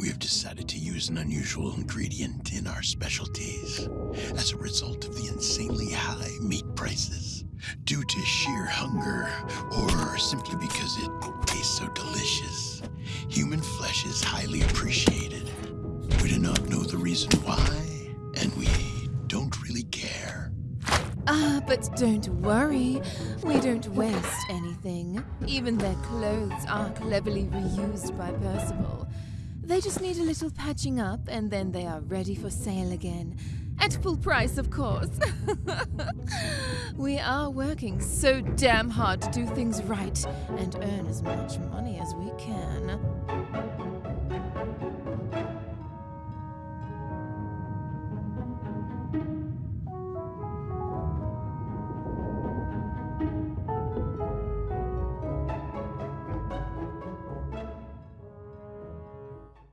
we have decided to use an unusual ingredient in our specialties as a result of the insanely high meat prices. Due to sheer hunger, or simply because it tastes so delicious, human flesh is highly appreciated. We do not know the reason why, and we don't really care. Ah, but don't worry. We don't waste anything. Even their clothes are cleverly reused by Percival. They just need a little patching up, and then they are ready for sale again. At full price, of course. we are working so damn hard to do things right and earn as much money as we